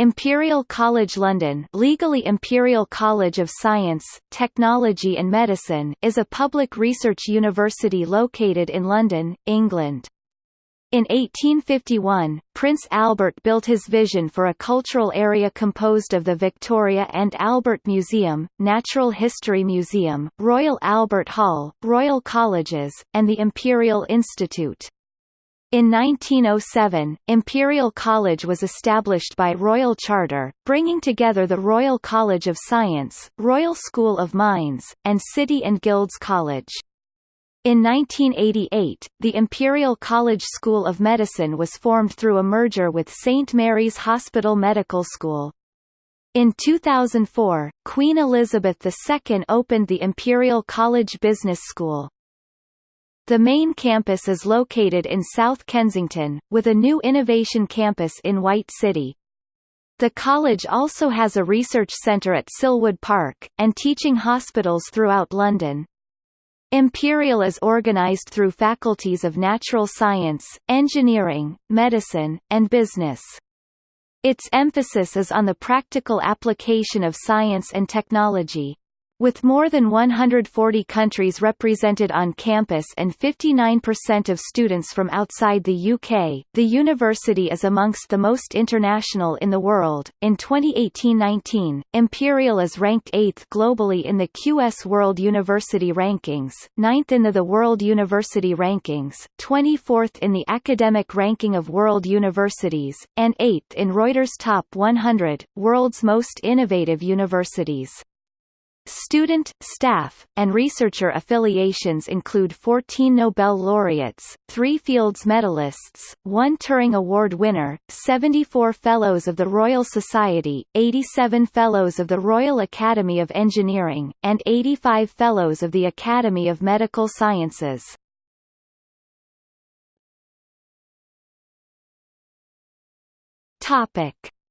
Imperial College London legally Imperial College of Science, Technology and Medicine is a public research university located in London, England. In 1851, Prince Albert built his vision for a cultural area composed of the Victoria and Albert Museum, Natural History Museum, Royal Albert Hall, Royal Colleges, and the Imperial Institute. In 1907, Imperial College was established by Royal Charter, bringing together the Royal College of Science, Royal School of Mines, and City and Guilds College. In 1988, the Imperial College School of Medicine was formed through a merger with St Mary's Hospital Medical School. In 2004, Queen Elizabeth II opened the Imperial College Business School. The main campus is located in South Kensington, with a new innovation campus in White City. The college also has a research centre at Silwood Park, and teaching hospitals throughout London. Imperial is organized through faculties of natural science, engineering, medicine, and business. Its emphasis is on the practical application of science and technology. With more than 140 countries represented on campus and 59% of students from outside the UK, the university is amongst the most international in the world. In 2018-19, Imperial is ranked 8th globally in the QS World University Rankings, 9th in the, the World University Rankings, 24th in the Academic Ranking of World Universities, and 8th in Reuters Top 100 World's Most Innovative Universities. Student, staff, and researcher affiliations include 14 Nobel laureates, 3 Fields medalists, 1 Turing Award winner, 74 Fellows of the Royal Society, 87 Fellows of the Royal Academy of Engineering, and 85 Fellows of the Academy of Medical Sciences.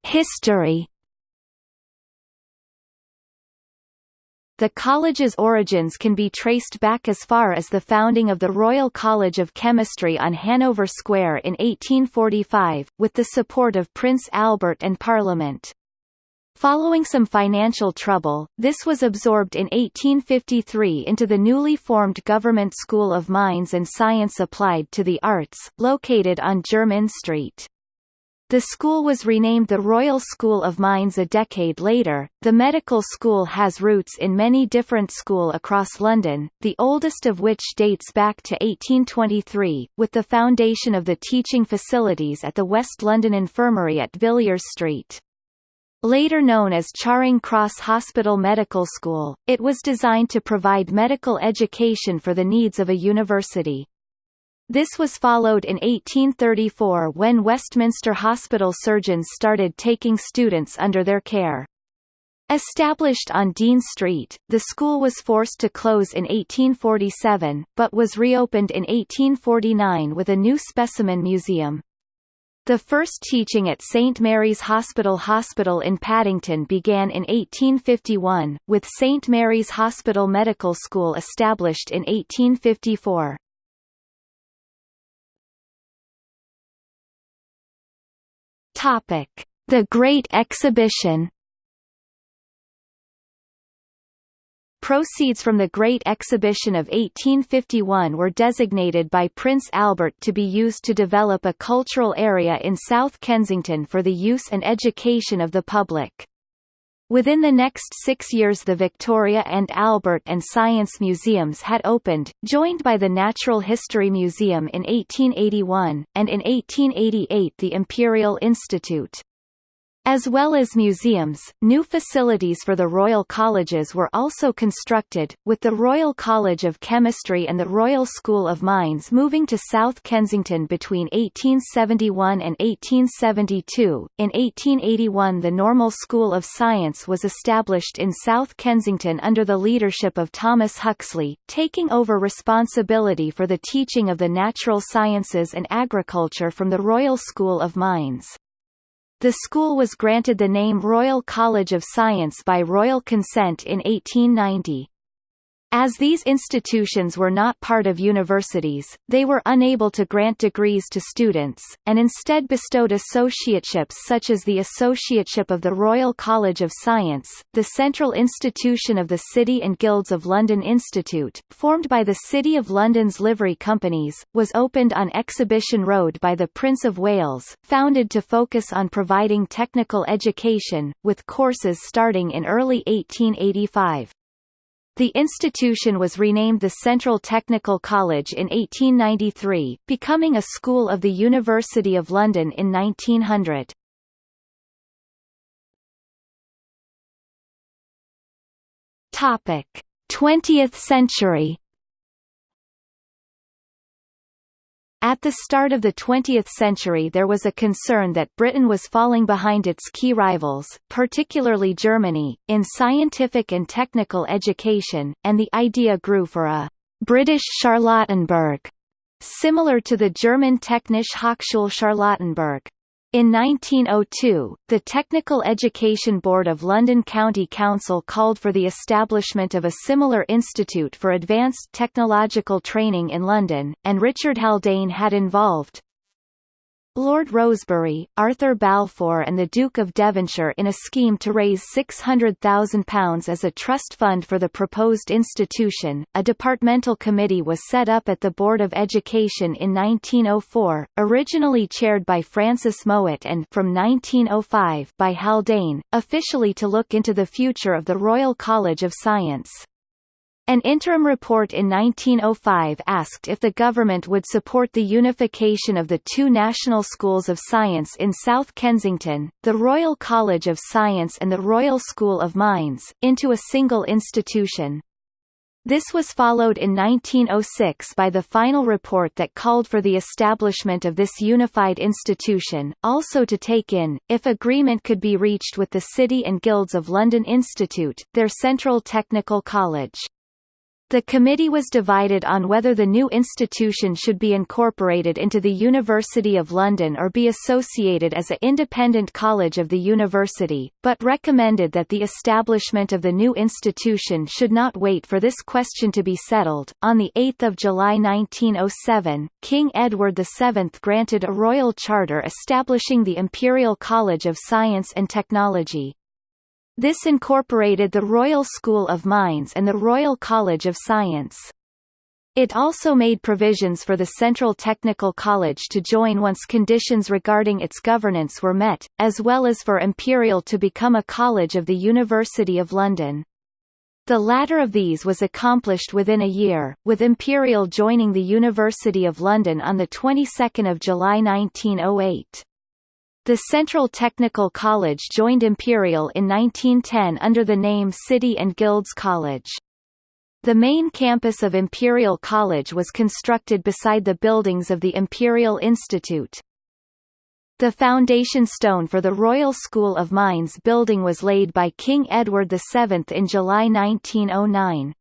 History The college's origins can be traced back as far as the founding of the Royal College of Chemistry on Hanover Square in 1845, with the support of Prince Albert and Parliament. Following some financial trouble, this was absorbed in 1853 into the newly formed Government School of Mines and Science Applied to the Arts, located on Jermyn Street. The school was renamed the Royal School of Mines a decade later. The medical school has roots in many different schools across London, the oldest of which dates back to 1823, with the foundation of the teaching facilities at the West London Infirmary at Villiers Street. Later known as Charing Cross Hospital Medical School, it was designed to provide medical education for the needs of a university. This was followed in 1834 when Westminster Hospital surgeons started taking students under their care. Established on Dean Street, the school was forced to close in 1847, but was reopened in 1849 with a new specimen museum. The first teaching at St Mary's Hospital Hospital in Paddington began in 1851, with St Mary's Hospital Medical School established in 1854. Topic: The Great Exhibition. Proceeds from the Great Exhibition of 1851 were designated by Prince Albert to be used to develop a cultural area in South Kensington for the use and education of the public. Within the next six years the Victoria and Albert and Science Museums had opened, joined by the Natural History Museum in 1881, and in 1888 the Imperial Institute. As well as museums, new facilities for the Royal Colleges were also constructed, with the Royal College of Chemistry and the Royal School of Mines moving to South Kensington between 1871 and 1872. In 1881 the Normal School of Science was established in South Kensington under the leadership of Thomas Huxley, taking over responsibility for the teaching of the natural sciences and agriculture from the Royal School of Mines. The school was granted the name Royal College of Science by royal consent in 1890. As these institutions were not part of universities, they were unable to grant degrees to students, and instead bestowed associateships such as the Associateship of the Royal College of Science, the central institution of the City and Guilds of London Institute, formed by the City of London's livery companies, was opened on Exhibition Road by the Prince of Wales, founded to focus on providing technical education, with courses starting in early 1885. The institution was renamed the Central Technical College in 1893, becoming a school of the University of London in 1900. Topic: 20th century At the start of the 20th century there was a concern that Britain was falling behind its key rivals, particularly Germany, in scientific and technical education, and the idea grew for a «British Charlottenburg», similar to the German Technische Hochschule Charlottenburg. In 1902, the Technical Education Board of London County Council called for the establishment of a similar institute for advanced technological training in London, and Richard Haldane had involved, Lord Rosebery, Arthur Balfour and the Duke of Devonshire in a scheme to raise £600,000 as a trust fund for the proposed institution. A departmental committee was set up at the Board of Education in 1904, originally chaired by Francis Mowat and from 1905 by Haldane, officially to look into the future of the Royal College of Science. An interim report in 1905 asked if the government would support the unification of the two national schools of science in South Kensington, the Royal College of Science and the Royal School of Mines, into a single institution. This was followed in 1906 by the final report that called for the establishment of this unified institution, also to take in, if agreement could be reached with the City and Guilds of London Institute, their central technical college. The committee was divided on whether the new institution should be incorporated into the University of London or be associated as an independent college of the university, but recommended that the establishment of the new institution should not wait for this question to be settled. On 8 July 1907, King Edward VII granted a royal charter establishing the Imperial College of Science and Technology, this incorporated the Royal School of Mines and the Royal College of Science. It also made provisions for the Central Technical College to join once conditions regarding its governance were met, as well as for Imperial to become a college of the University of London. The latter of these was accomplished within a year, with Imperial joining the University of London on the 22nd of July 1908. The Central Technical College joined Imperial in 1910 under the name City and Guilds College. The main campus of Imperial College was constructed beside the buildings of the Imperial Institute. The foundation stone for the Royal School of Mines building was laid by King Edward VII in July 1909.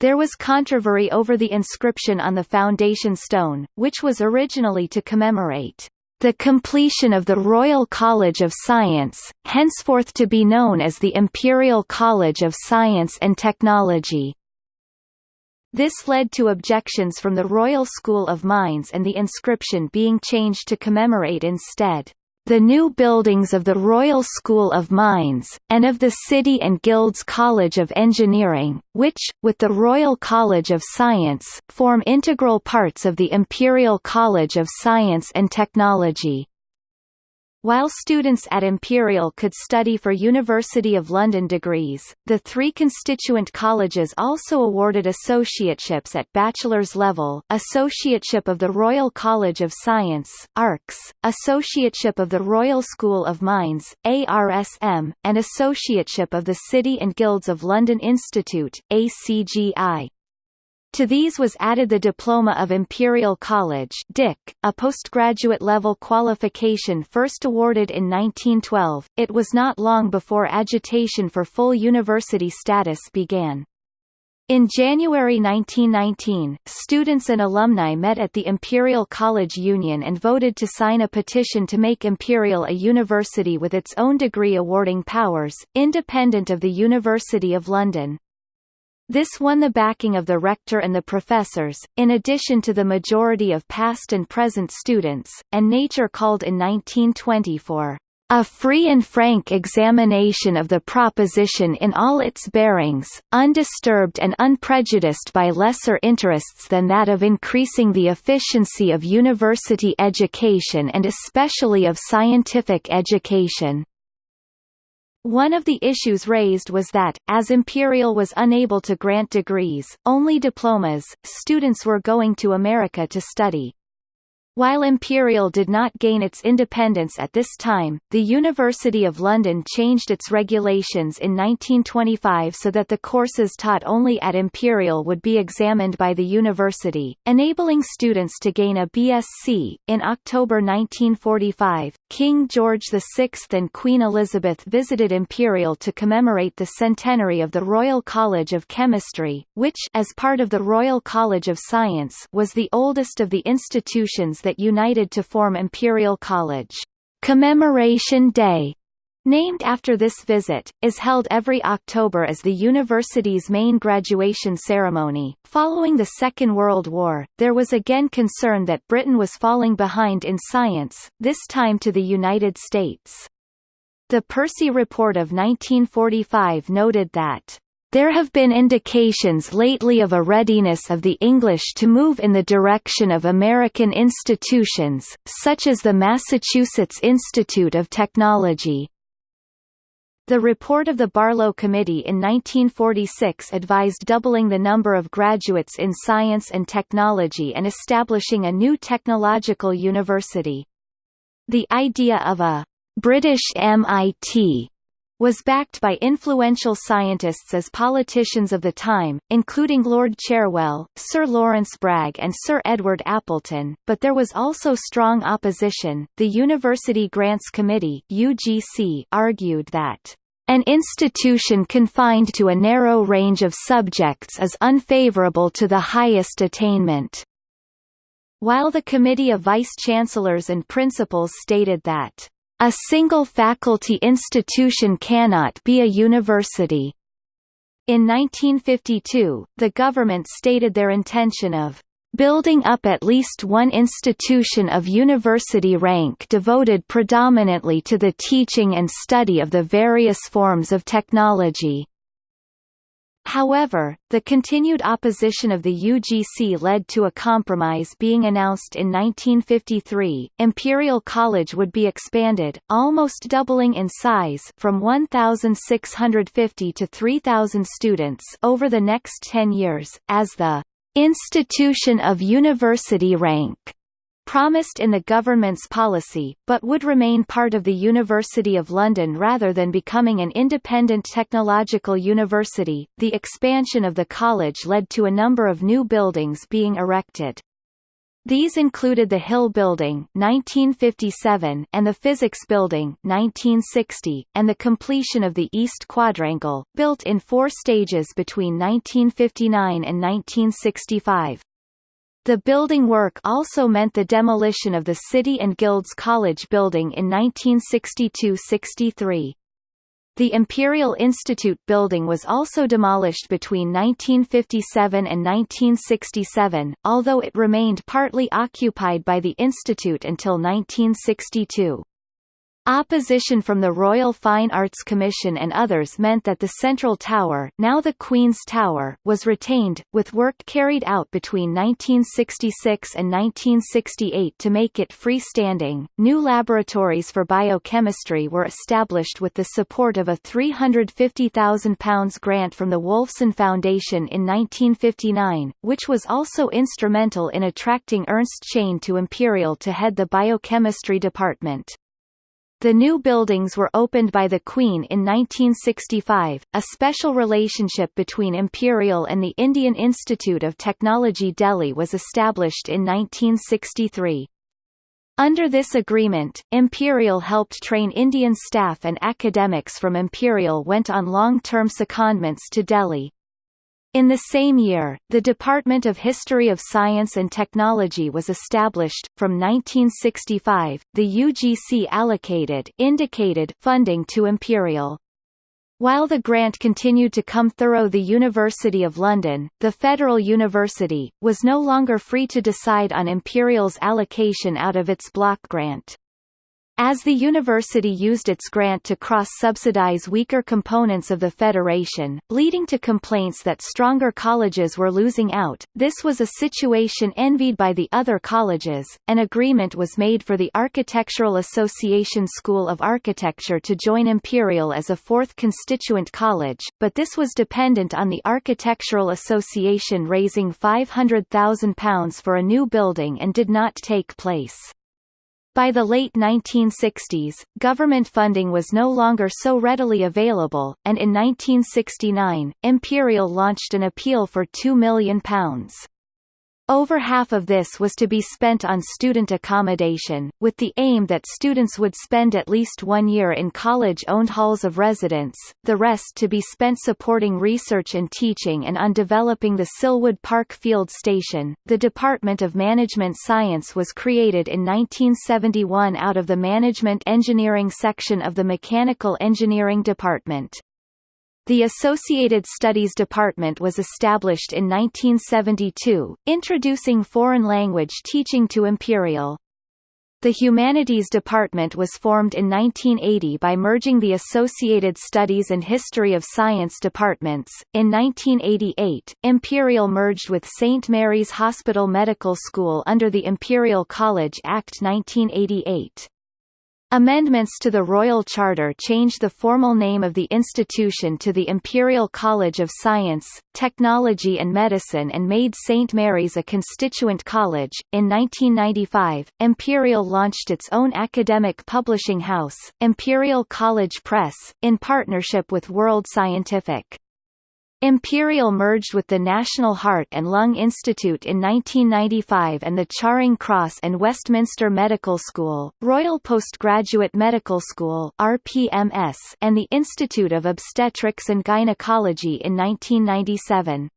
There was controversy over the inscription on the foundation stone, which was originally to commemorate the completion of the Royal College of Science, henceforth to be known as the Imperial College of Science and Technology. This led to objections from the Royal School of Mines and the inscription being changed to commemorate instead the new buildings of the Royal School of Mines, and of the City and Guilds College of Engineering, which, with the Royal College of Science, form integral parts of the Imperial College of Science and Technology. While students at Imperial could study for University of London degrees, the three constituent colleges also awarded associateships at bachelor's level Associateship of the Royal College of Science ARCS, Associateship of the Royal School of Mines ARSM, and Associateship of the City and Guilds of London Institute ACGI. To these was added the Diploma of Imperial College a postgraduate level qualification first awarded in 1912. It was not long before agitation for full university status began. In January 1919, students and alumni met at the Imperial College Union and voted to sign a petition to make Imperial a university with its own degree awarding powers, independent of the University of London. This won the backing of the rector and the professors, in addition to the majority of past and present students, and Nature called in 1920 for a free and frank examination of the proposition in all its bearings, undisturbed and unprejudiced by lesser interests than that of increasing the efficiency of university education and especially of scientific education. One of the issues raised was that, as Imperial was unable to grant degrees, only diplomas, students were going to America to study. While Imperial did not gain its independence at this time, the University of London changed its regulations in 1925 so that the courses taught only at Imperial would be examined by the university, enabling students to gain a BSc. In October 1945, King George VI and Queen Elizabeth visited Imperial to commemorate the centenary of the Royal College of Chemistry, which as part of the Royal College of Science was the oldest of the institutions that united to form Imperial College. Commemoration Day named after this visit, is held every October as the university's main graduation ceremony. Following the Second World War, there was again concern that Britain was falling behind in science, this time to the United States. The Percy Report of 1945 noted that there have been indications lately of a readiness of the English to move in the direction of American institutions, such as the Massachusetts Institute of Technology. The report of the Barlow Committee in 1946 advised doubling the number of graduates in science and technology and establishing a new technological university. The idea of a British MIT was backed by influential scientists as politicians of the time, including Lord Cherwell, Sir Lawrence Bragg and Sir Edward Appleton, but there was also strong opposition. The University Grants Committee (UGC) argued that an institution confined to a narrow range of subjects is unfavorable to the highest attainment. While the Committee of Vice-Chancellors and Principals stated that a single faculty institution cannot be a university. In 1952, the government stated their intention of building up at least one institution of university rank devoted predominantly to the teaching and study of the various forms of technology. However, the continued opposition of the UGC led to a compromise being announced in 1953. Imperial College would be expanded, almost doubling in size from 1,650 to 3,000 students over the next 10 years, as the institution of university rank promised in the government's policy, but would remain part of the University of London rather than becoming an independent technological university. The expansion of the college led to a number of new buildings being erected. These included the Hill Building 1957 and the Physics Building 1960, and the completion of the East Quadrangle, built in four stages between 1959 and 1965. The building work also meant the demolition of the City and Guilds College building in 1962–63. The Imperial Institute building was also demolished between 1957 and 1967, although it remained partly occupied by the institute until 1962. Opposition from the Royal Fine Arts Commission and others meant that the central tower, now the Queen's Tower, was retained, with work carried out between 1966 and 1968 to make it freestanding. New laboratories for biochemistry were established with the support of a £350,000 grant from the Wolfson Foundation in 1959, which was also instrumental in attracting Ernst Chain to Imperial to head the biochemistry department. The new buildings were opened by the Queen in 1965. A special relationship between Imperial and the Indian Institute of Technology Delhi was established in 1963. Under this agreement, Imperial helped train Indian staff and academics from Imperial went on long-term secondments to Delhi. In the same year, the Department of History of Science and Technology was established. From 1965, the UGC allocated indicated funding to Imperial. While the grant continued to come through the University of London, the Federal University, was no longer free to decide on Imperial's allocation out of its block grant. As the university used its grant to cross-subsidize weaker components of the federation, leading to complaints that stronger colleges were losing out, this was a situation envied by the other colleges. An agreement was made for the Architectural Association School of Architecture to join Imperial as a fourth constituent college, but this was dependent on the Architectural Association raising £500,000 for a new building and did not take place. By the late 1960s, government funding was no longer so readily available, and in 1969, Imperial launched an appeal for £2 million. Over half of this was to be spent on student accommodation, with the aim that students would spend at least one year in college-owned halls of residence, the rest to be spent supporting research and teaching and on developing the Silwood Park Field Station. The Department of Management Science was created in 1971 out of the Management Engineering section of the Mechanical Engineering Department. The Associated Studies Department was established in 1972, introducing foreign language teaching to Imperial. The Humanities Department was formed in 1980 by merging the Associated Studies and History of Science departments. In 1988, Imperial merged with St. Mary's Hospital Medical School under the Imperial College Act 1988. Amendments to the Royal Charter changed the formal name of the institution to the Imperial College of Science, Technology and Medicine and made St. Mary's a constituent college. In 1995, Imperial launched its own academic publishing house, Imperial College Press, in partnership with World Scientific. Imperial merged with the National Heart and Lung Institute in 1995 and the Charing Cross and Westminster Medical School, Royal Postgraduate Medical School RPMS, and the Institute of Obstetrics and Gynecology in 1997.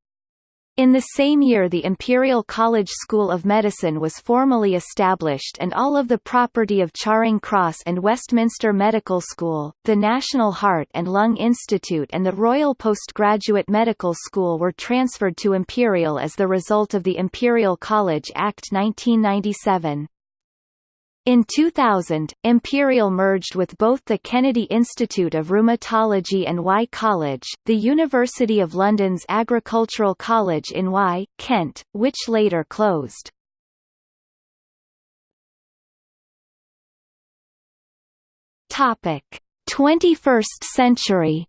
In the same year the Imperial College School of Medicine was formally established and all of the property of Charing Cross and Westminster Medical School, the National Heart and Lung Institute and the Royal Postgraduate Medical School were transferred to Imperial as the result of the Imperial College Act 1997. In 2000, Imperial merged with both the Kennedy Institute of Rheumatology and Wye College, the University of London's Agricultural College in Wye, Kent, which later closed. Topic: 21st century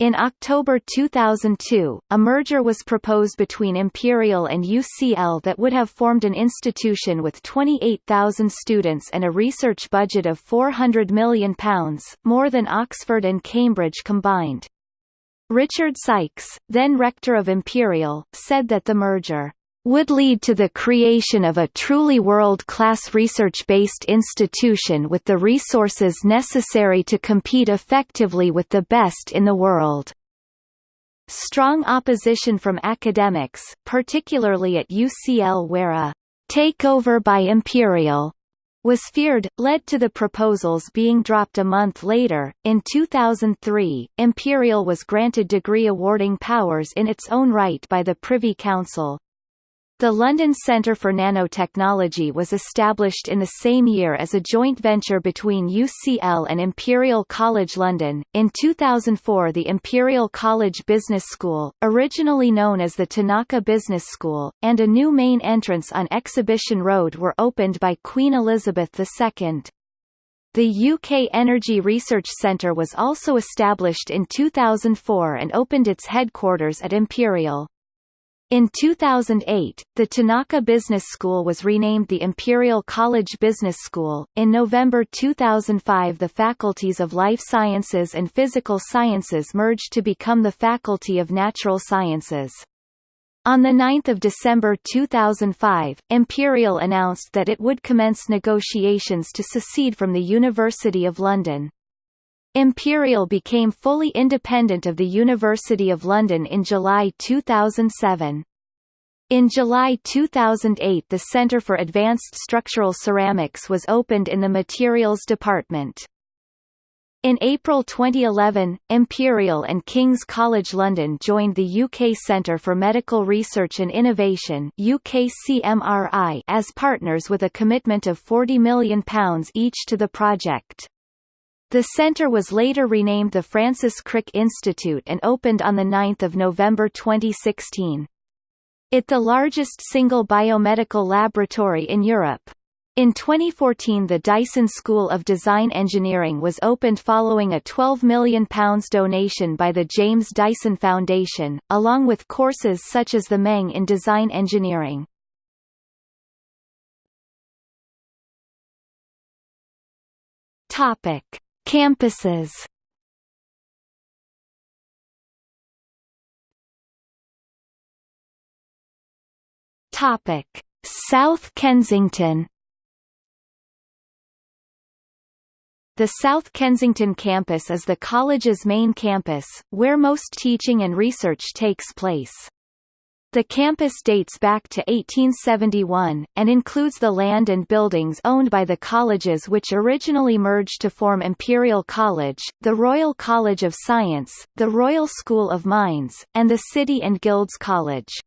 In October 2002, a merger was proposed between Imperial and UCL that would have formed an institution with 28,000 students and a research budget of £400 million, more than Oxford and Cambridge combined. Richard Sykes, then rector of Imperial, said that the merger would lead to the creation of a truly world-class research-based institution with the resources necessary to compete effectively with the best in the world. Strong opposition from academics, particularly at UCL where a takeover by Imperial was feared, led to the proposals being dropped a month later. In 2003, Imperial was granted degree awarding powers in its own right by the Privy Council. The London Centre for Nanotechnology was established in the same year as a joint venture between UCL and Imperial College London. In 2004, the Imperial College Business School, originally known as the Tanaka Business School, and a new main entrance on Exhibition Road were opened by Queen Elizabeth II. The UK Energy Research Centre was also established in 2004 and opened its headquarters at Imperial. In 2008, the Tanaka Business School was renamed the Imperial College Business School. In November 2005, the faculties of Life Sciences and Physical Sciences merged to become the Faculty of Natural Sciences. On 9 December 2005, Imperial announced that it would commence negotiations to secede from the University of London. Imperial became fully independent of the University of London in July 2007. In July 2008 the Centre for Advanced Structural Ceramics was opened in the Materials Department. In April 2011, Imperial and King's College London joined the UK Centre for Medical Research and Innovation UKCMRI as partners with a commitment of £40 million each to the project. The centre was later renamed the Francis Crick Institute and opened on 9 November 2016. It the largest single biomedical laboratory in Europe. In 2014 the Dyson School of Design Engineering was opened following a £12 million donation by the James Dyson Foundation, along with courses such as the MEng in Design Engineering. Topic. Campuses. Topic: South Kensington. The South Kensington campus is the college's main campus, where most teaching and research takes place. The campus dates back to 1871, and includes the land and buildings owned by the colleges which originally merged to form Imperial College, the Royal College of Science, the Royal School of Mines, and the City and Guilds College.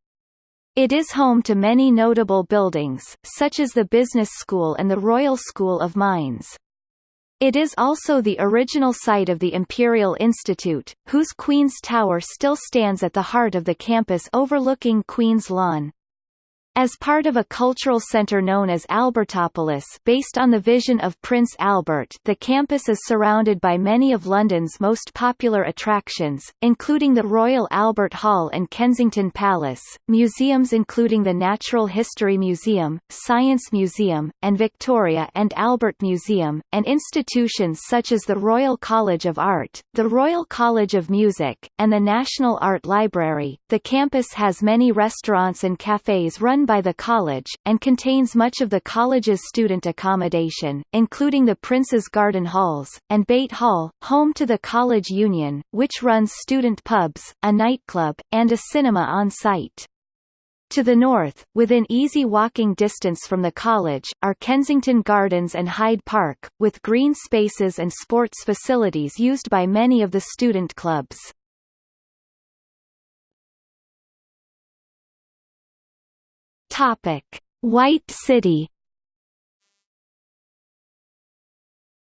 It is home to many notable buildings, such as the Business School and the Royal School of Mines. It is also the original site of the Imperial Institute, whose Queen's Tower still stands at the heart of the campus overlooking Queen's Lawn. As part of a cultural center known as Albertopolis based on the vision of Prince Albert the campus is surrounded by many of London's most popular attractions, including the Royal Albert Hall and Kensington Palace, museums including the Natural History Museum, Science Museum, and Victoria and Albert Museum, and institutions such as the Royal College of Art, the Royal College of Music, and the National Art Library. The campus has many restaurants and cafes run by the college, and contains much of the college's student accommodation, including the Prince's Garden Halls, and Beit Hall, home to the College Union, which runs student pubs, a nightclub, and a cinema on site. To the north, within easy walking distance from the college, are Kensington Gardens and Hyde Park, with green spaces and sports facilities used by many of the student clubs. Topic: White City.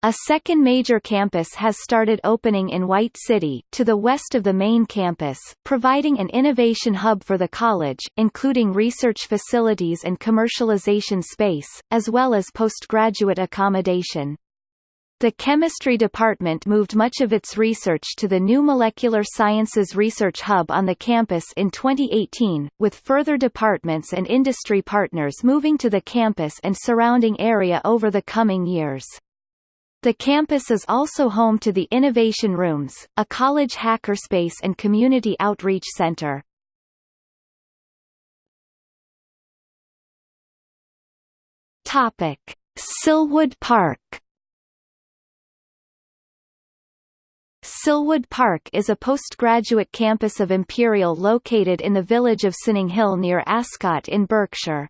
A second major campus has started opening in White City, to the west of the main campus, providing an innovation hub for the college, including research facilities and commercialization space, as well as postgraduate accommodation. The chemistry department moved much of its research to the new Molecular Sciences Research Hub on the campus in 2018, with further departments and industry partners moving to the campus and surrounding area over the coming years. The campus is also home to the Innovation Rooms, a college hackerspace and community outreach center. Topic: Silwood Park Silwood Park is a postgraduate campus of Imperial located in the village of Sunninghill near Ascot in Berkshire.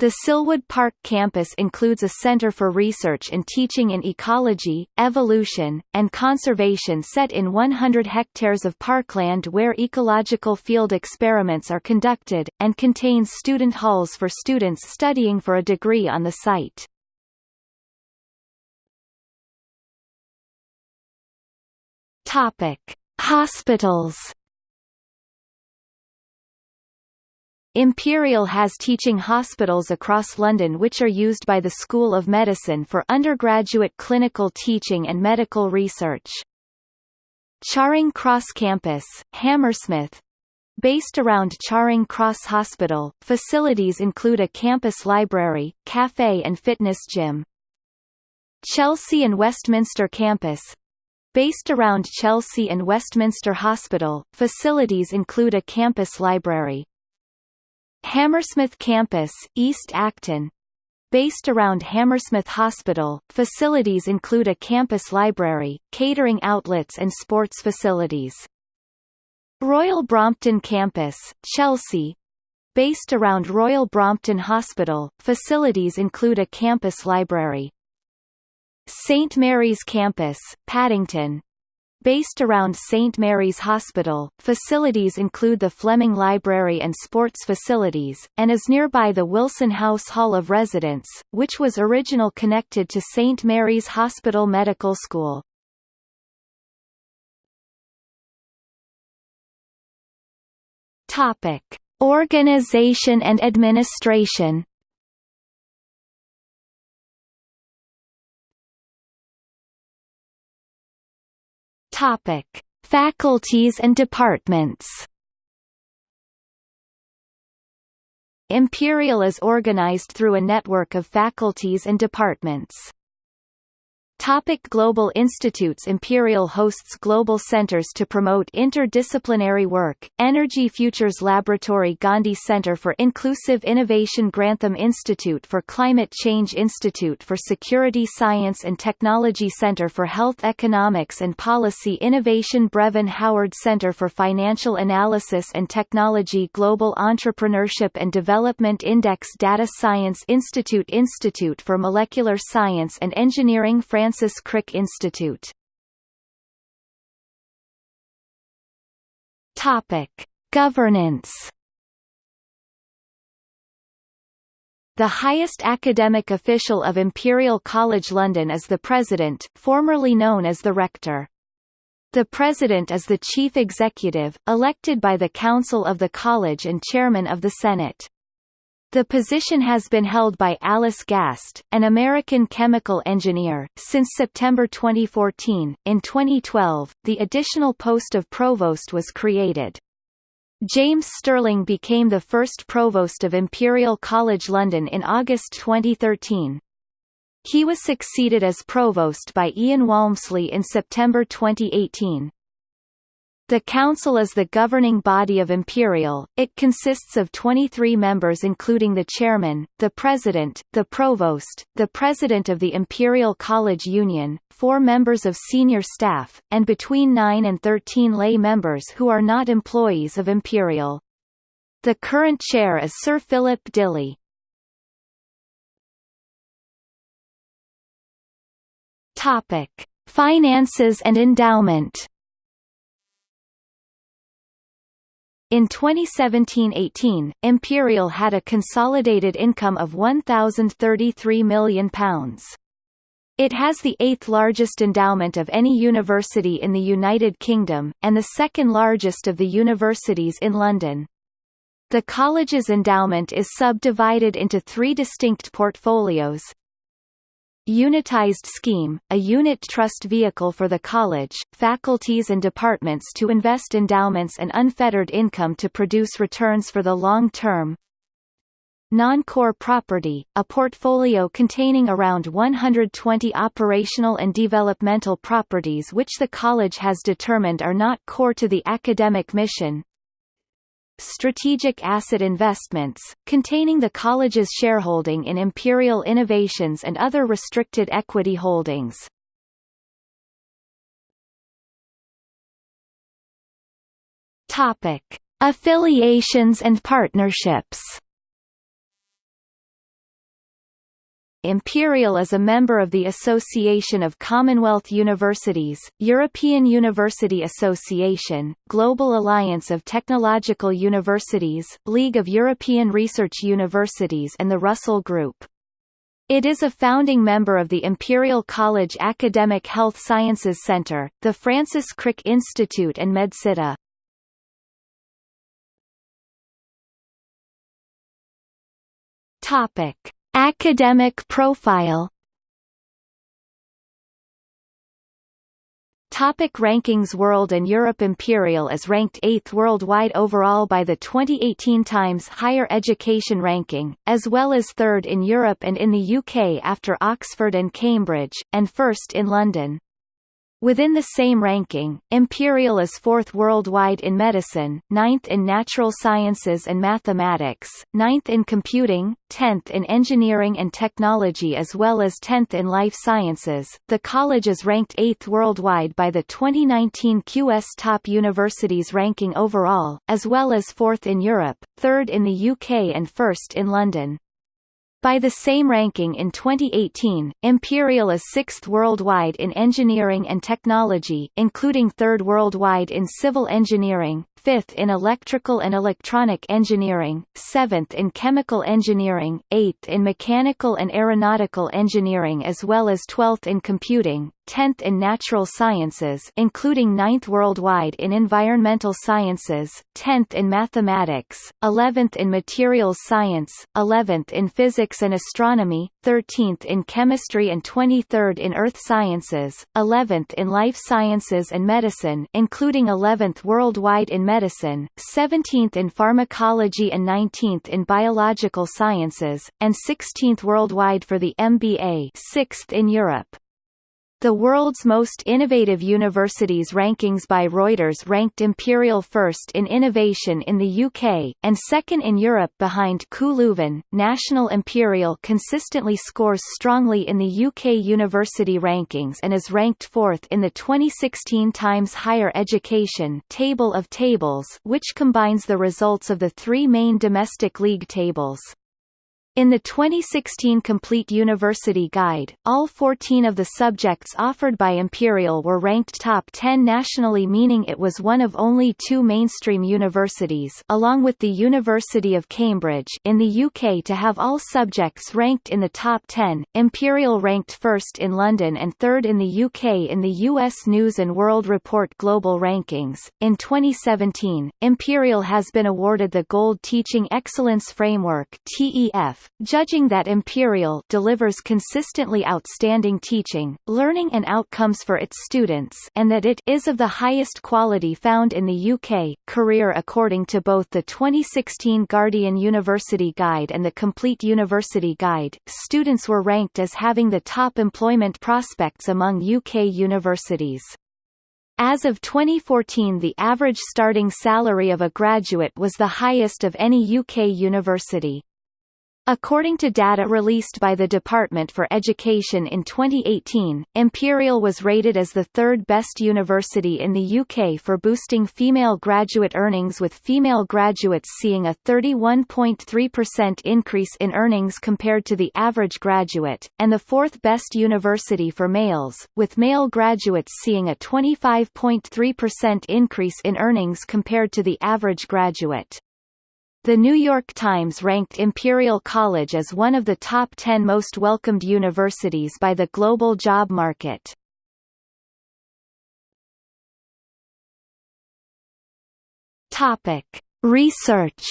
The Silwood Park campus includes a center for research and teaching in ecology, evolution, and conservation set in 100 hectares of parkland where ecological field experiments are conducted, and contains student halls for students studying for a degree on the site. Topic: Hospitals. Imperial has teaching hospitals across London which are used by the School of Medicine for undergraduate clinical teaching and medical research. Charing Cross Campus, Hammersmith, Based around Charing Cross Hospital, facilities include a campus library, cafe and fitness gym. Chelsea and Westminster Campus, Based around Chelsea and Westminster Hospital, facilities include a campus library. Hammersmith Campus, East Acton. Based around Hammersmith Hospital, facilities include a campus library, catering outlets and sports facilities. Royal Brompton Campus, Chelsea. Based around Royal Brompton Hospital, facilities include a campus library. St Mary's Campus, Paddington, Based around St. Mary's Hospital, facilities include the Fleming Library and sports facilities, and is nearby the Wilson House Hall of Residence, which was original connected to St. Mary's Hospital Medical School. Organization and administration. Topic: Faculties and departments. Imperial is organized through a network of faculties and departments. Topic Global Institutes Imperial hosts global centers to promote interdisciplinary work, Energy Futures Laboratory Gandhi Center for Inclusive Innovation Grantham Institute for Climate Change Institute for Security Science and Technology Center for Health Economics and Policy Innovation Brevan Howard Center for Financial Analysis and Technology Global Entrepreneurship and Development Index Data Science Institute Institute for Molecular Science and Engineering France Francis Crick Institute. Topic: Governance. The highest academic official of Imperial College London is the President, formerly known as the Rector. The President is the Chief Executive, elected by the Council of the College and Chairman of the Senate. The position has been held by Alice Gast, an American chemical engineer, since September 2014. In 2012, the additional post of provost was created. James Stirling became the first provost of Imperial College London in August 2013. He was succeeded as provost by Ian Walmsley in September 2018. The Council is the governing body of Imperial, it consists of 23 members including the chairman, the president, the provost, the president of the Imperial College Union, four members of senior staff, and between 9 and 13 lay members who are not employees of Imperial. The current chair is Sir Philip Dilley. Finances and endowment In 2017–18, Imperial had a consolidated income of £1,033 million. It has the eighth largest endowment of any university in the United Kingdom, and the second largest of the universities in London. The college's endowment is subdivided into three distinct portfolios, Unitized Scheme, a unit trust vehicle for the college, faculties and departments to invest endowments and unfettered income to produce returns for the long term. Non-core property, a portfolio containing around 120 operational and developmental properties which the college has determined are not core to the academic mission, Strategic Asset Investments, containing the college's shareholding in Imperial Innovations and other restricted equity holdings. Topic: Affiliations and partnerships. Imperial is a member of the Association of Commonwealth Universities, European University Association, Global Alliance of Technological Universities, League of European Research Universities and the Russell Group. It is a founding member of the Imperial College Academic Health Sciences Centre, the Francis Crick Institute and MedCity. Topic Academic profile Topic rankings World and Europe Imperial is ranked 8th worldwide overall by the 2018 Times Higher Education Ranking, as well as 3rd in Europe and in the UK after Oxford and Cambridge, and 1st in London. Within the same ranking, Imperial is fourth worldwide in medicine, ninth in natural sciences and mathematics, ninth in computing, tenth in engineering and technology as well as tenth in life sciences. The college is ranked eighth worldwide by the 2019 QS Top Universities ranking overall, as well as fourth in Europe, third in the UK and first in London. By the same ranking in 2018, Imperial is sixth worldwide in engineering and technology, including third worldwide in civil engineering, fifth in electrical and electronic engineering, seventh in chemical engineering, eighth in mechanical and aeronautical engineering as well as twelfth in computing, 10th in natural sciences including 9th worldwide in environmental sciences, 10th in mathematics, 11th in materials science, 11th in physics and astronomy, 13th in chemistry and 23rd in earth sciences, 11th in life sciences and medicine including 11th worldwide in medicine, 17th in pharmacology and 19th in biological sciences, and 16th worldwide for the MBA 6th in Europe. The world's most innovative universities rankings by Reuters ranked Imperial first in innovation in the UK, and second in Europe behind KU. National Imperial consistently scores strongly in the UK university rankings and is ranked fourth in the 2016 Times Higher Education Table of Tables which combines the results of the three main domestic league tables. In the 2016 Complete University Guide, all 14 of the subjects offered by Imperial were ranked top 10 nationally meaning it was one of only two mainstream universities along with the University of Cambridge in the UK to have all subjects ranked in the top 10. Imperial ranked first in London and third in the UK in the US News & World Report Global Rankings. In 2017, Imperial has been awarded the Gold Teaching Excellence Framework TEF judging that Imperial delivers consistently outstanding teaching, learning and outcomes for its students and that it is of the highest quality found in the UK. Career According to both the 2016 Guardian University Guide and the Complete University Guide, students were ranked as having the top employment prospects among UK universities. As of 2014 the average starting salary of a graduate was the highest of any UK university. According to data released by the Department for Education in 2018, Imperial was rated as the third best university in the UK for boosting female graduate earnings with female graduates seeing a 31.3% increase in earnings compared to the average graduate, and the fourth best university for males, with male graduates seeing a 25.3% increase in earnings compared to the average graduate. The New York Times ranked Imperial College as one of the top 10 most welcomed universities by the global job market. Topic: Research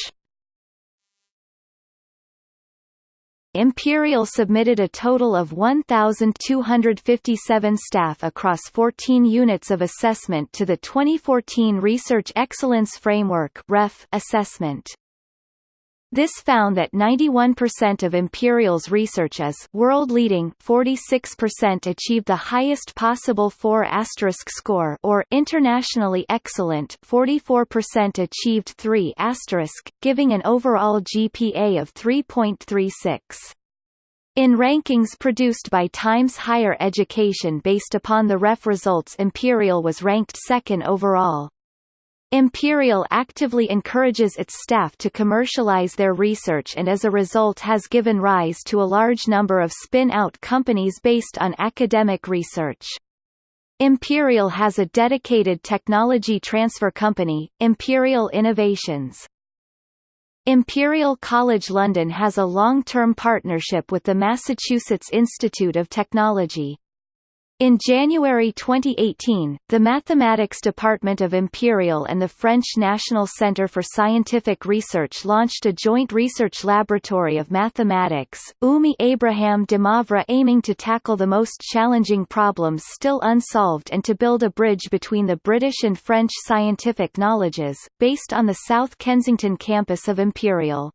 Imperial submitted a total of 1,257 staff across 14 units of assessment to the 2014 Research Excellence Framework assessment. This found that 91% of Imperial's research is world-leading 46% achieved the highest possible 4 asterisk score or internationally excellent 44% achieved 3 asterisk, giving an overall GPA of 3.36. In rankings produced by Times Higher Education based upon the REF results Imperial was ranked second overall. Imperial actively encourages its staff to commercialize their research and as a result has given rise to a large number of spin-out companies based on academic research. Imperial has a dedicated technology transfer company, Imperial Innovations. Imperial College London has a long-term partnership with the Massachusetts Institute of Technology. In January 2018, the Mathematics Department of Imperial and the French National Centre for Scientific Research launched a joint research laboratory of mathematics, UMI Abraham de Moivre aiming to tackle the most challenging problems still unsolved and to build a bridge between the British and French scientific knowledges, based on the South Kensington campus of Imperial.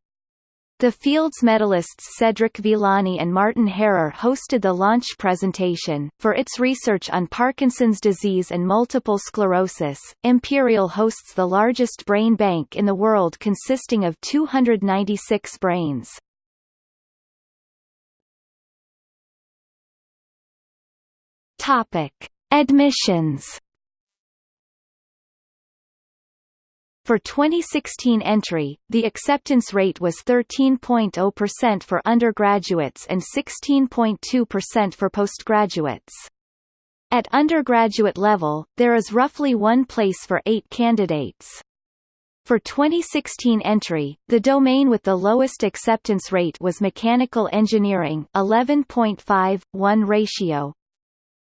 The Fields medalists Cedric Villani and Martin Hairer hosted the launch presentation. For its research on Parkinson's disease and multiple sclerosis, Imperial hosts the largest brain bank in the world consisting of 296 brains. Topic: Admissions For 2016 entry, the acceptance rate was 13.0% for undergraduates and 16.2% for postgraduates. At undergraduate level, there is roughly one place for eight candidates. For 2016 entry, the domain with the lowest acceptance rate was mechanical engineering 11.5:1 ratio.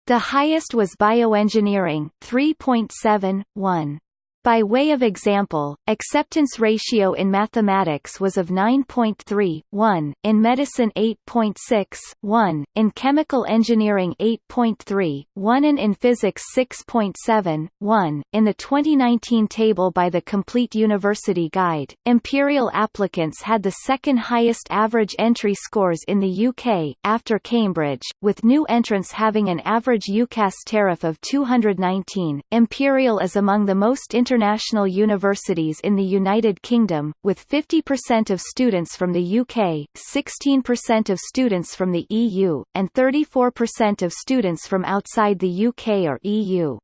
The highest was bioengineering 3.7:1. By way of example, acceptance ratio in mathematics was of 9.3, 1, in medicine 8.6, 1, in chemical engineering 8.3, 1 and in physics 6.7, 1. In the 2019 table by the Complete University Guide, Imperial applicants had the second highest average entry scores in the UK, after Cambridge, with new entrants having an average UCAS tariff of 219. Imperial is among the most inter international universities in the United Kingdom, with 50% of students from the UK, 16% of students from the EU, and 34% of students from outside the UK or EU.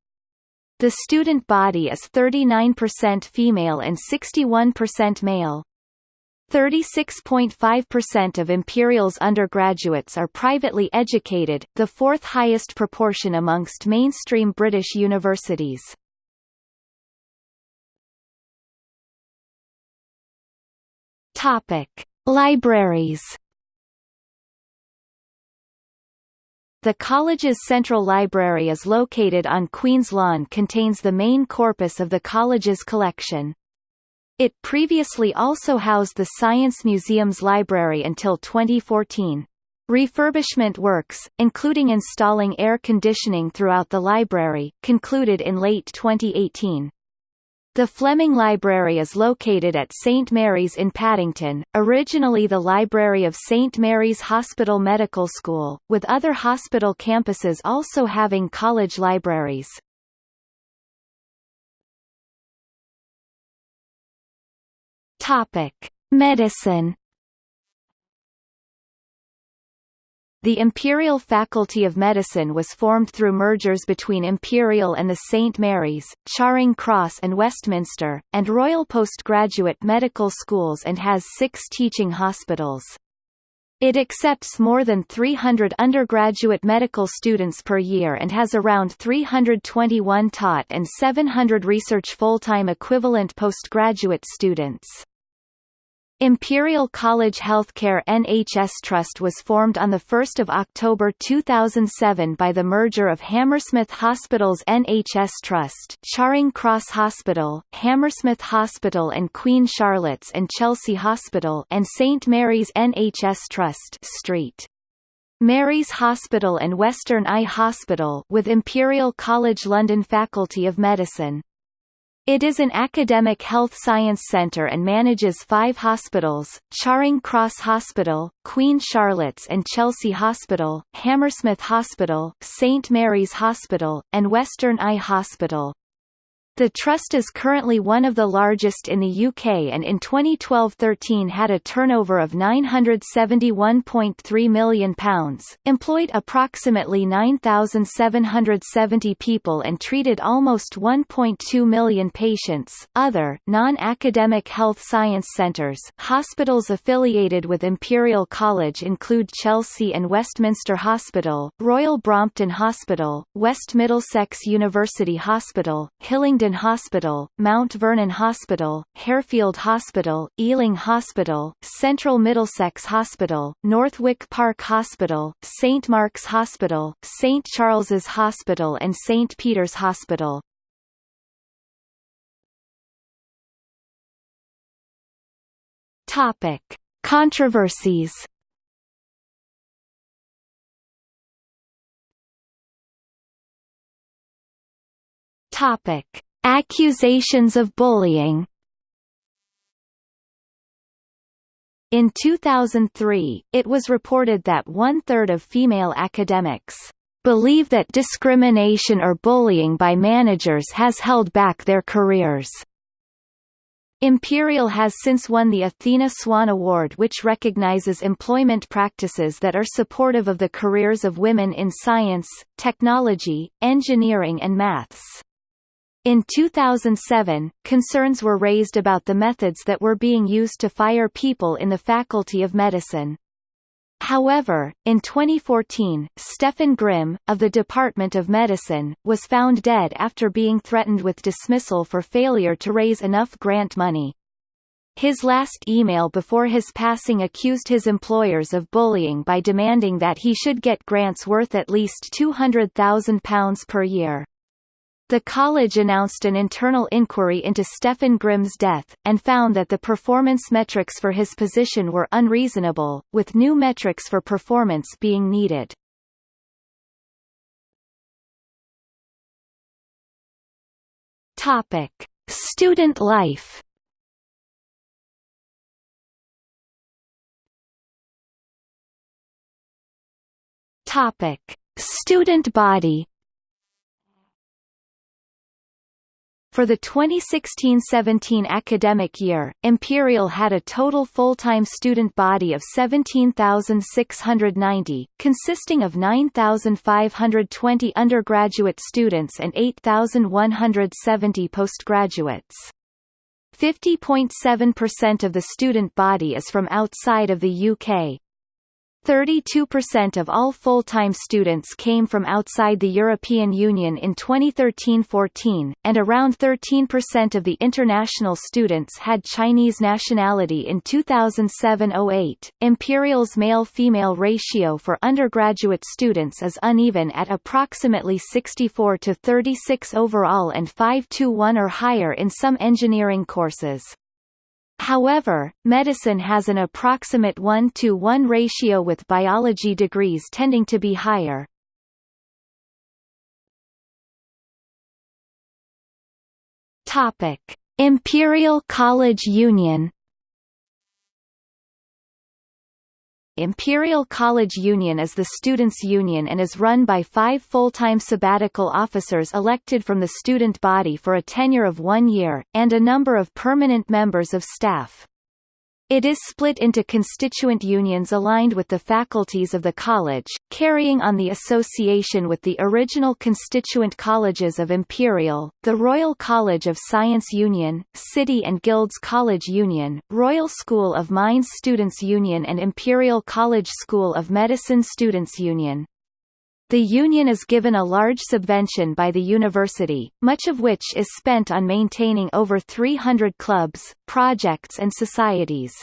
The student body is 39% female and 61% male. 36.5% of Imperial's undergraduates are privately educated, the fourth highest proportion amongst mainstream British universities. Topic: Libraries. The college's central library is located on Queen's Lawn contains the main corpus of the college's collection. It previously also housed the Science Museum's library until 2014. Refurbishment works, including installing air conditioning throughout the library, concluded in late 2018. The Fleming Library is located at St Mary's in Paddington, originally the library of St Mary's Hospital Medical School, with other hospital campuses also having college libraries. Topic: Medicine The Imperial Faculty of Medicine was formed through mergers between Imperial and the St Mary's, Charing Cross and Westminster, and Royal Postgraduate Medical Schools and has six teaching hospitals. It accepts more than 300 undergraduate medical students per year and has around 321 taught and 700 research full-time equivalent postgraduate students. Imperial College Healthcare NHS Trust was formed on 1 October 2007 by the merger of Hammersmith Hospital's NHS Trust Charing Cross Hospital, Hammersmith Hospital and Queen Charlotte's and Chelsea Hospital and St Mary's NHS Trust Street. Mary's Hospital and Western Eye Hospital with Imperial College London Faculty of Medicine. It is an academic health science centre and manages five hospitals, Charing Cross Hospital, Queen Charlotte's and Chelsea Hospital, Hammersmith Hospital, St Mary's Hospital, and Western Eye Hospital. The trust is currently one of the largest in the UK and in 2012-13 had a turnover of £971.3 million, employed approximately 9,770 people and treated almost 1.2 million patients. Other non-academic health science centres hospitals affiliated with Imperial College include Chelsea and Westminster Hospital, Royal Brompton Hospital, West Middlesex University Hospital, Hillingdon Hospital, Mount Vernon Hospital, Harefield Hospital, Ealing Hospital, Central Middlesex Hospital, Northwick Park Hospital, St Mark's Hospital, St Charles's Hospital and St Peter's Hospital. Topic: Controversies. Topic: Accusations of bullying In 2003, it was reported that one-third of female academics believe that discrimination or bullying by managers has held back their careers. Imperial has since won the Athena Swan Award which recognizes employment practices that are supportive of the careers of women in science, technology, engineering and maths. In 2007, concerns were raised about the methods that were being used to fire people in the Faculty of Medicine. However, in 2014, Stefan Grimm, of the Department of Medicine, was found dead after being threatened with dismissal for failure to raise enough grant money. His last email before his passing accused his employers of bullying by demanding that he should get grants worth at least £200,000 per year. The college announced an internal inquiry into Stefan Grimm's death, and found that the performance metrics for his position were unreasonable, with new metrics for performance being needed. Topic: Student life. Topic: Student body. For the 2016-17 academic year, Imperial had a total full-time student body of 17,690, consisting of 9,520 undergraduate students and 8,170 postgraduates. 50.7% of the student body is from outside of the UK, 32% of all full-time students came from outside the European Union in 2013-14, and around 13% of the international students had Chinese nationality in 2007-08. Imperial's male-female ratio for undergraduate students is uneven at approximately 64 to 36 overall and 5 to 1 or higher in some engineering courses. However, medicine has an approximate 1 to 1 ratio with biology degrees tending to be higher. Topic: Imperial College Union Imperial College Union is the students' union and is run by five full-time sabbatical officers elected from the student body for a tenure of one year, and a number of permanent members of staff. It is split into constituent unions aligned with the faculties of the college, carrying on the association with the original constituent colleges of Imperial, the Royal College of Science Union, City and Guilds College Union, Royal School of Mines Students Union and Imperial College School of Medicine Students Union. The union is given a large subvention by the university, much of which is spent on maintaining over 300 clubs, projects and societies.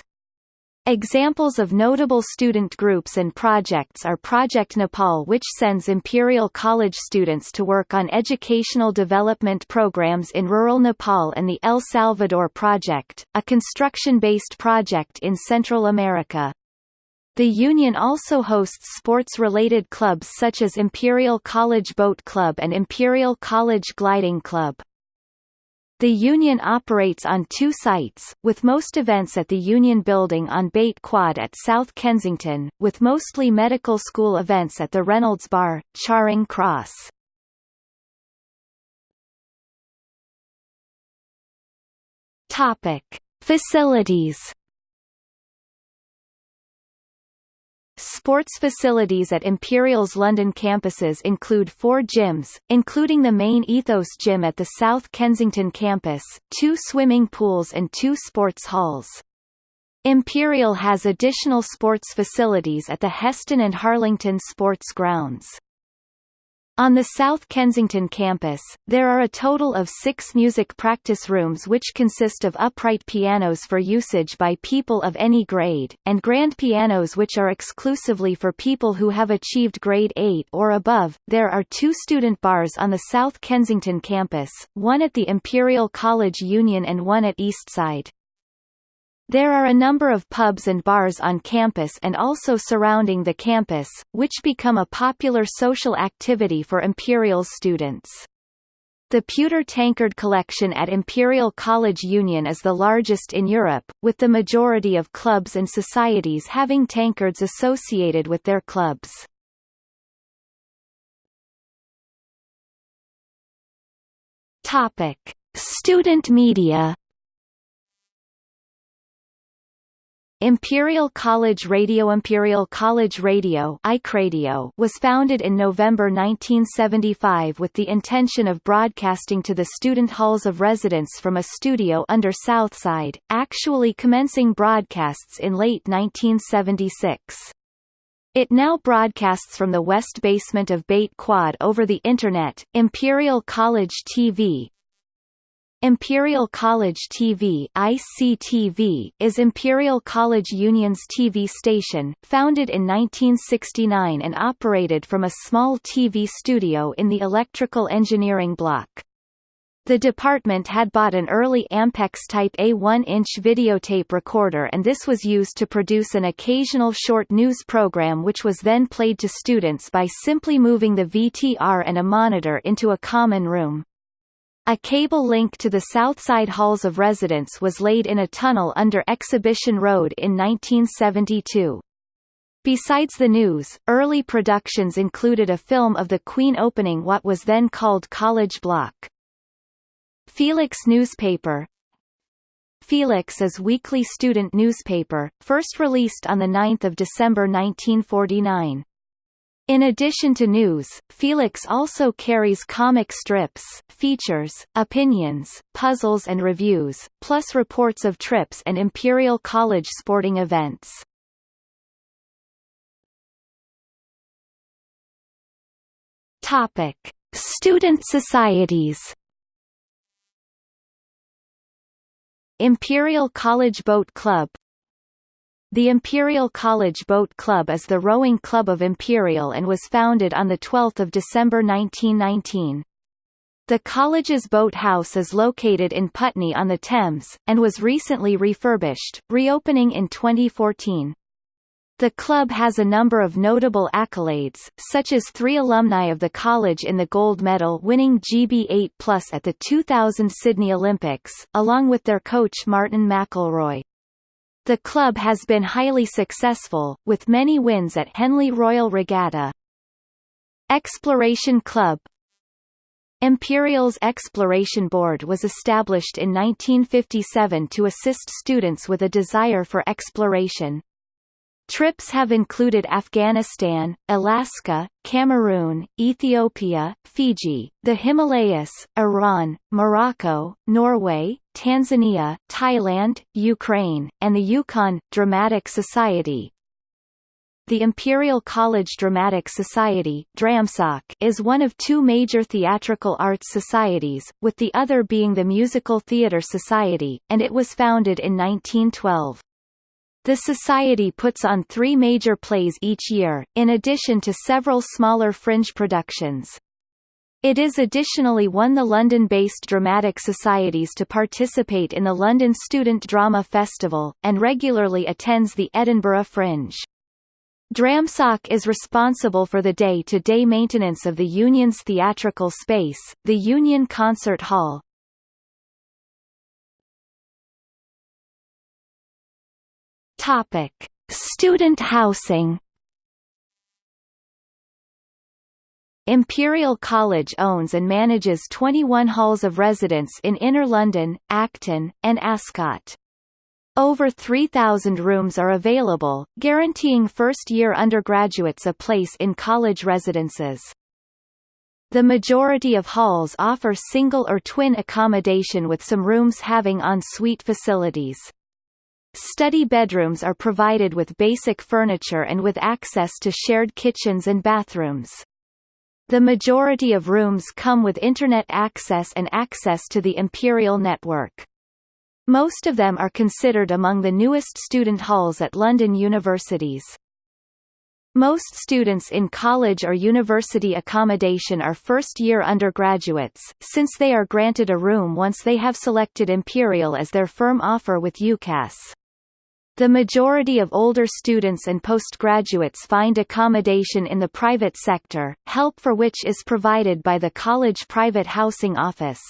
Examples of notable student groups and projects are Project Nepal which sends Imperial College students to work on educational development programs in rural Nepal and the El Salvador Project, a construction-based project in Central America. The union also hosts sports-related clubs such as Imperial College Boat Club and Imperial College Gliding Club. The union operates on two sites, with most events at the Union Building on Beit Quad at South Kensington, with mostly medical school events at the Reynolds Bar, Charing Cross. Facilities Sports facilities at Imperial's London campuses include four gyms, including the main Ethos Gym at the South Kensington campus, two swimming pools and two sports halls. Imperial has additional sports facilities at the Heston and Harlington sports grounds. On the South Kensington campus, there are a total of six music practice rooms which consist of upright pianos for usage by people of any grade, and grand pianos which are exclusively for people who have achieved grade 8 or above. There are two student bars on the South Kensington campus, one at the Imperial College Union and one at Eastside. There are a number of pubs and bars on campus and also surrounding the campus, which become a popular social activity for Imperial students. The pewter tankard collection at Imperial College Union is the largest in Europe, with the majority of clubs and societies having tankards associated with their clubs. Student media Imperial College Radio Imperial College Radio was founded in November 1975 with the intention of broadcasting to the student halls of residence from a studio under Southside, actually commencing broadcasts in late 1976. It now broadcasts from the west basement of Beit Quad over the Internet. Imperial College TV, Imperial College TV ICTV is Imperial College Union's TV station, founded in 1969 and operated from a small TV studio in the Electrical Engineering Block. The department had bought an early Ampex Type A 1-inch videotape recorder and this was used to produce an occasional short news program which was then played to students by simply moving the VTR and a monitor into a common room. A cable link to the Southside halls of residence was laid in a tunnel under Exhibition Road in 1972. Besides the news, early productions included a film of the Queen opening what was then called College Block. Felix newspaper Felix is weekly student newspaper, first released on 9 December 1949. In addition to news, Felix also carries comic strips, features, opinions, puzzles and reviews, plus reports of trips and Imperial College sporting events. Topic: Student societies. Imperial College Boat Club the Imperial College Boat Club is the rowing club of Imperial and was founded on 12 December 1919. The college's boathouse is located in Putney on the Thames, and was recently refurbished, reopening in 2014. The club has a number of notable accolades, such as three alumni of the college in the gold medal winning GB8 Plus at the 2000 Sydney Olympics, along with their coach Martin McElroy. The club has been highly successful, with many wins at Henley Royal Regatta. Exploration Club Imperial's Exploration Board was established in 1957 to assist students with a desire for exploration. Trips have included Afghanistan, Alaska, Cameroon, Ethiopia, Fiji, the Himalayas, Iran, Morocco, Norway, Tanzania, Thailand, Ukraine, and the Yukon. Dramatic Society The Imperial College Dramatic Society is one of two major theatrical arts societies, with the other being the Musical Theatre Society, and it was founded in 1912. The Society puts on three major plays each year, in addition to several smaller fringe productions. It is additionally one of the London-based dramatic societies to participate in the London Student Drama Festival, and regularly attends the Edinburgh Fringe. DRAMSOC is responsible for the day-to-day -day maintenance of the Union's theatrical space, the Union Concert Hall, Topic: Student housing. Imperial College owns and manages 21 halls of residence in Inner London, Acton, and Ascot. Over 3,000 rooms are available, guaranteeing first-year undergraduates a place in college residences. The majority of halls offer single or twin accommodation with some rooms having en-suite facilities. Study bedrooms are provided with basic furniture and with access to shared kitchens and bathrooms. The majority of rooms come with Internet access and access to the Imperial network. Most of them are considered among the newest student halls at London universities. Most students in college or university accommodation are first-year undergraduates, since they are granted a room once they have selected Imperial as their firm offer with UCAS. The majority of older students and postgraduates find accommodation in the private sector, help for which is provided by the college private housing office.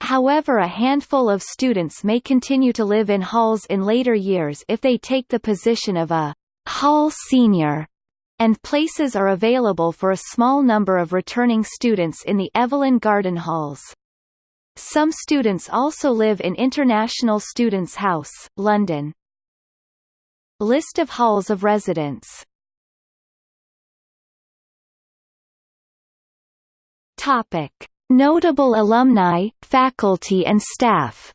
However a handful of students may continue to live in halls in later years if they take the position of a hall senior, and places are available for a small number of returning students in the Evelyn Garden Halls. Some students also live in International Students' House, London. List of halls of residence. Notable alumni, faculty and staff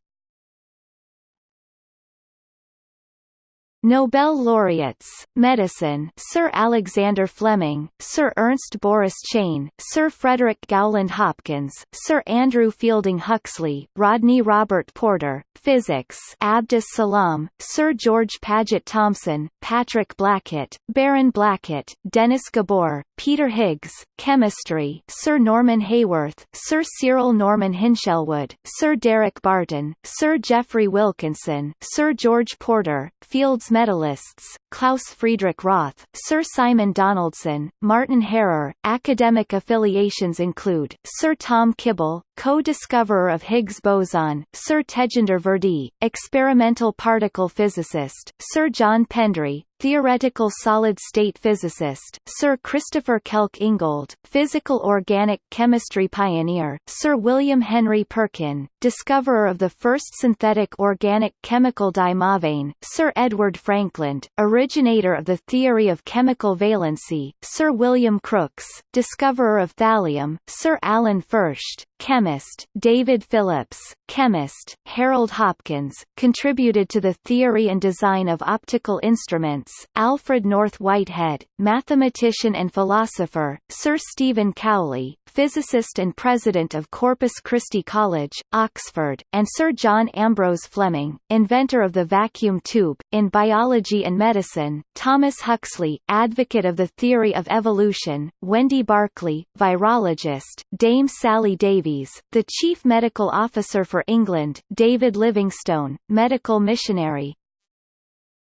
Nobel laureates, medicine Sir Alexander Fleming, Sir Ernst Boris Chain, Sir Frederick Gowland Hopkins, Sir Andrew Fielding Huxley, Rodney Robert Porter, physics Abdus Salam, Sir George Paget Thomson, Patrick Blackett, Baron Blackett, Dennis Gabor, Peter Higgs, chemistry Sir Norman Haworth, Sir Cyril Norman Hinshelwood, Sir Derek Barton, Sir Geoffrey Wilkinson, Sir George Porter, Fields medalists, Klaus Friedrich Roth, Sir Simon Donaldson, Martin Hairer. Academic affiliations include, Sir Tom Kibble, co-discoverer of Higgs boson, Sir Tejinder Virdee, experimental particle physicist, Sir John Pendry, theoretical solid-state physicist, Sir Christopher Kelk Ingold, physical organic chemistry pioneer, Sir William Henry Perkin, discoverer of the first synthetic organic chemical dye mauveine, Sir Edward Frankland, originator of the theory of chemical valency, Sir William Crookes, discoverer of thallium, Sir Alan Fersht, chemist, David Phillips, chemist, Harold Hopkins, contributed to the theory and design of optical instruments, Alfred North Whitehead, mathematician and philosopher, Sir Stephen Cowley, physicist and president of Corpus Christi College, Oxford, and Sir John Ambrose Fleming, inventor of the vacuum tube. In biology and medicine, Thomas Huxley, advocate of the theory of evolution, Wendy Barclay, virologist, Dame Sally Davies, the chief medical officer for England, David Livingstone, medical missionary,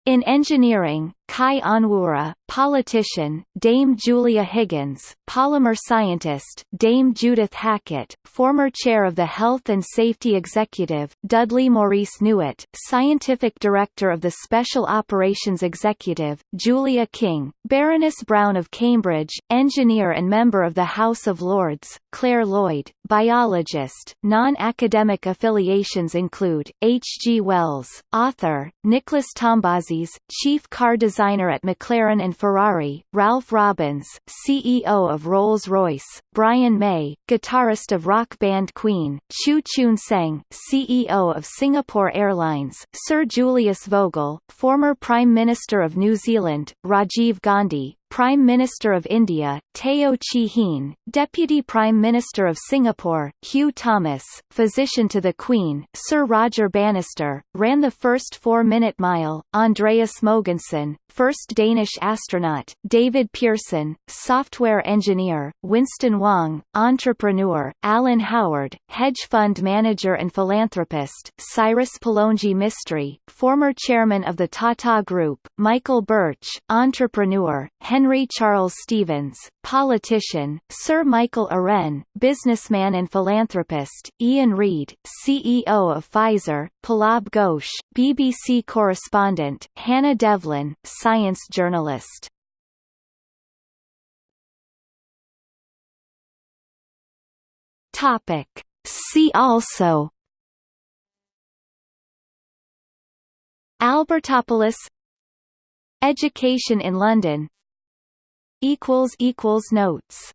in engineering, Chi Onwurah, politician, Dame Julia Higgins, polymer scientist, Dame Judith Hackitt, former chair of the Health and Safety Executive, Dudley Maurice Newitt, scientific director of the Special Operations Executive, Julia King, Baroness Brown of Cambridge, engineer and member of the House of Lords, Claire Lloyd, biologist. Non-academic affiliations include H. G. Wells, author, Nicholas Tombazis, chief car designer designer at McLaren and Ferrari, Ralph Robins, CEO of Rolls-Royce, Brian May, guitarist of rock band Queen, Chew Choon Seng, CEO of Singapore Airlines, Sir Julius Vogel, former Prime Minister of New Zealand, Rajiv Gandhi, Prime Minister of India, Teo Chee Hean, Deputy Prime Minister of Singapore, Hugh Thomas, physician to the Queen, Sir Roger Bannister, ran the first four-minute mile, Andreas Mogensen, first Danish astronaut, David Pearson, software engineer, Winston Wong, entrepreneur, Alan Howard, hedge fund manager and philanthropist, Cyrus Pallonji Mistry, former chairman of the Tata Group, Michael Birch, entrepreneur, Henry Henry Charles Stevens, politician, Sir Michael Uren, businessman and philanthropist, Ian Read, CEO of Pfizer, Pallab Ghosh, BBC correspondent, Hannah Devlin, science journalist. Topic. See also Albertopolis Education in London equals equals notes